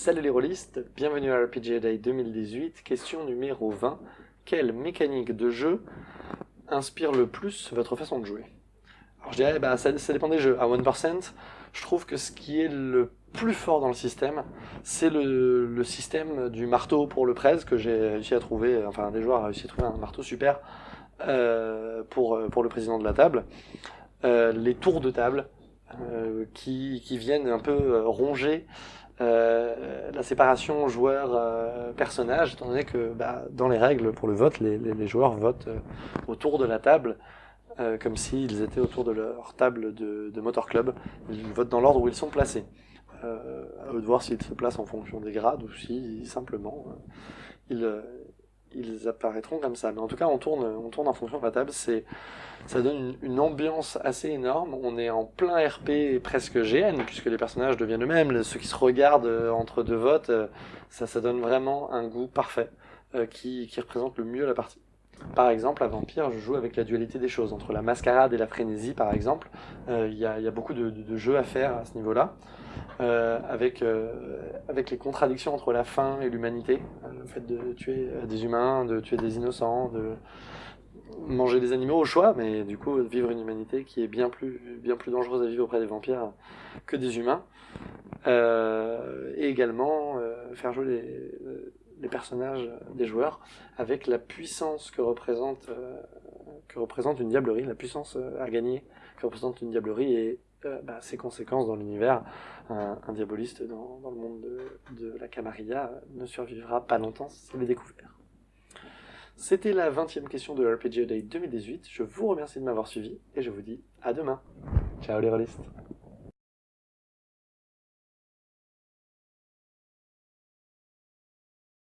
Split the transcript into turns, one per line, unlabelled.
Salut les rôlistes, bienvenue à RPG Day 2018, question numéro 20. Quelle mécanique de jeu inspire le plus votre façon de jouer? Alors je dirais, bah, ça, dépend des jeux. À 1%, je trouve que ce qui est le plus fort dans le système, c'est le, système du marteau pour le presse que j'ai réussi à trouver, enfin des joueurs ont réussi à trouver un marteau super euh, pour, pour le président de la table. Euh, les tours de table euh, qui, qui viennent un peu euh, ronger euh, la séparation joueur-personnage, étant donné que bah, dans les règles pour le vote, les, les, les joueurs votent euh, autour de la table, euh, comme s'ils étaient autour de leur table de, de Motor Club. Ils votent dans l'ordre où ils sont placés. Euh, à eux de voir s'ils se placent en fonction des grades ou si simplement euh, ils, euh, ils apparaîtront comme ça. Mais en tout cas, on tourne, on tourne en fonction de la table. C'est, ça donne une, ambiance assez énorme. On est en plein RP presque GN, puisque les personnages deviennent eux-mêmes. Ceux qui se regardent euh, entre deux votes, euh, ça, ça donne vraiment un goût parfait euh, qui, qui représente le mieux la partie. Par exemple, à Vampire, je joue avec la dualité des choses, entre la mascarade et la frénésie, par exemple. Il euh, y, a, y, a, beaucoup de, jeux à faire à ce niveau-là, euh, avec, euh, avec les contradictions entre la faim et l'humanité, le fait de tuer des humains, de tuer des innocents, de manger des animaux au choix, mais du coup vivre une humanité qui est bien plus, bien plus dangereuse à vivre auprès des vampires que des humains. et également faire jouer les les personnages des joueurs avec la puissance que représente, euh, que représente une diablerie, la puissance euh, à gagner que représente une diablerie et euh, bah, ses conséquences dans l'univers. Un, diaboliste dans, le monde de, la Camarilla ne survivra pas longtemps s'il est découvert. C'était la 20e question de RPG Day 2018. Je vous remercie de m'avoir suivi et je vous dis à demain. Ciao les rôlistes